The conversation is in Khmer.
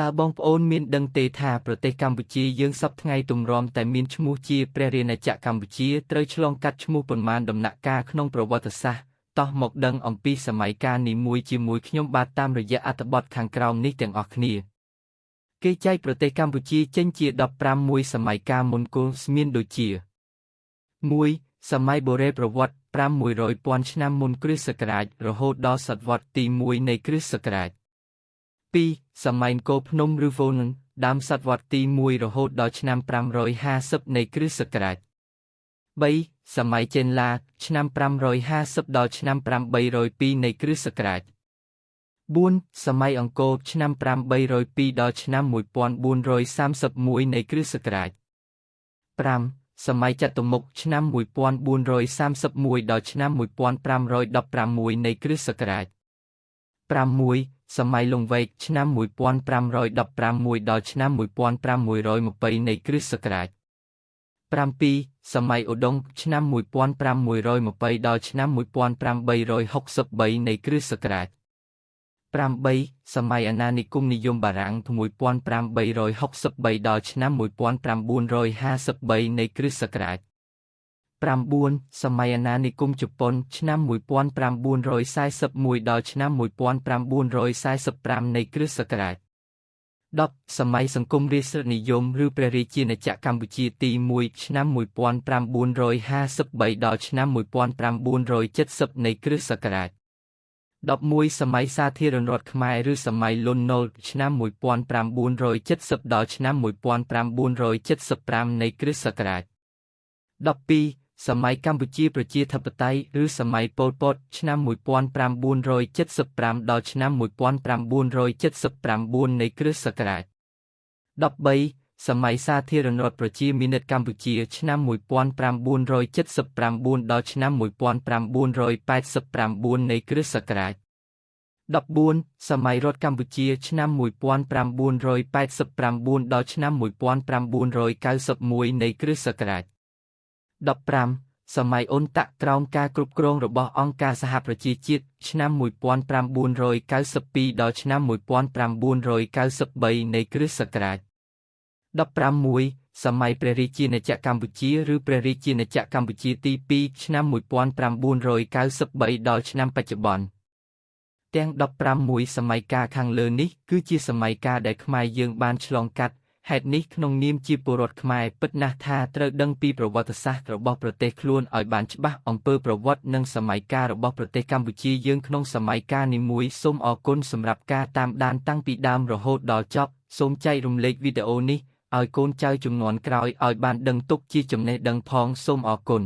តើបងប្អូនមានដឹងទេថាប្រទេសកម្ពុជាយើងសពថ្ងៃទម្រាំតែមានឈ្មោះជាព្រះរាជាណាចក្រកម្ពុជាត្រូវឆ្លងកាត់ឈ្មោះប៉ុន្មានដំណាក់កាលក្នុងប្រវត្តិសាស្ត្រតោះមកដឹងអំពីសម័យកាលនីមួយជាមួយខ្ញុំបាទតាមរយៈអត្ថបទខាងក្រោមនេះទាំងអស់គ្នាគេចែកប្រទេសកម្ពុជាចេញជា15មួយសម័យកាលមុនគល់មានដូចជា1សម័យបុរេប្រវត្តិ500ពាន់ឆ្នាំមុនគ្រិស្តសករាជរហូតដល់សតវត្សទី1នៃគ្រិស្តសករាជ 2សម័យអង្គរភ្នំឬវូនដើមសតវត្សទី1រហូតដល់ឆ្នាំ550នៃគ្រិស្តសករាជ3សម័យចេនឡា ឆ្នាំ550ដល់ឆ្នាំ802នៃគ្រិស្តសករាជ4សម័យអង្គរឆ្នាំ802ដល់ឆ្នាំ1431នៃគ្រិស្តសករាជ5សម័យចតុមុខឆ្នាំ1431ដល់ឆ្នាំ1516នៃគ្រិស្តសករាជ6 សម័យលង្វែកឆ្នាំ1516ដល់ឆ្នាំ1520នៃគ្រិស្តសករាជ7សម័យឧដុង្គឆ្នាំ1520ដល់ឆ្នាំ1863នៃគ្រិស្តសករាជ8សម័យអាណានិគមនិយមបារាំង1563ដល់ឆ្នាំ1953នៃគ្រិស្តសករាជ 9សម័យអាណានិគមជប៉ុន ឆ្នាំ1941ដល់ឆ្នាំ1945នៃគ្រិស្តសករាជ10សម័យសង្គមរាស្ត្រនិយមឬព្រះរាជាណាចក្រកម្ពុជាទី1ឆ្នាំ1953ដល់ឆ្នាំ1970នៃគ្រិស្តសករាជ11សម័យសាធារណរដ្ឋខ្មែរឬសម័យលន់នល់ឆ្នាំ1970ដល់ឆ្នាំ1975នៃគ្រិស្តសករាជ12 សម័យកម្ពុជាប្រជាធិបតេយ្យឬសម័យប៉ុលពតឆ្នាំ1975ដល់ឆ្នាំ1979នៃគ្រិស្តសករាជ13សម័យសាធារណរដ្ឋប្រជាមានិតកម្ពុជាឆ្នាំ1979ដល់ឆ្នាំ1989នៃគ្រិស្តសករាជ14សម័យរដ្ឋកម្ពុជាឆ្នាំ1989ដល់ឆ្នាំ1991នៃគ្រិស្តសករាជ 15សម័យអ៊ុនតាក់ក្រោមការគ្រប់គ្រងរបស់អង្គការសហប្រជាជាតិឆ្នាំ1992ដល់ឆ្នាំ1993នៃគ្រិស្តសករាជ16សម័យព្រះរាជាណាចក្រកម្ពុជាឬព្រះរាជាណាចក្រកម្ពុជាទី2ឆ្នាំ1993ដល់ឆ្នាំបច្ចុប្បន្នទាំង15សម័យកាលខាងលើនេះគឺជាសម័យកាលដែលខ្មែរយើងបានឆ្លងកាត់ ហេតុនេះក្នុងនាមជាពលរដ្ឋខ្មែរពិតណាស់ថាត្រូវដឹងពីប្រវត្តិសាស្ត្ររបស់ប្រទេសខ្លួនឲ្យបានច្បាស់អំពើប្រវត្តិនិងសម័យកាលរបស់ប្រទេសកម្ពុជាយើងក្នុងសម័យកាលនីមួយសូមអរគុណសម្រាប់ការតាមដានតាំងពីដើមរហូតដល់ចប់សូមចែករំលែកវីដេអូនេះឲ្យកូនចៅជំនាន់ក្រោយឲ្យបានដឹងទុកជាចំណេះដឹងផងសូមអរគុណ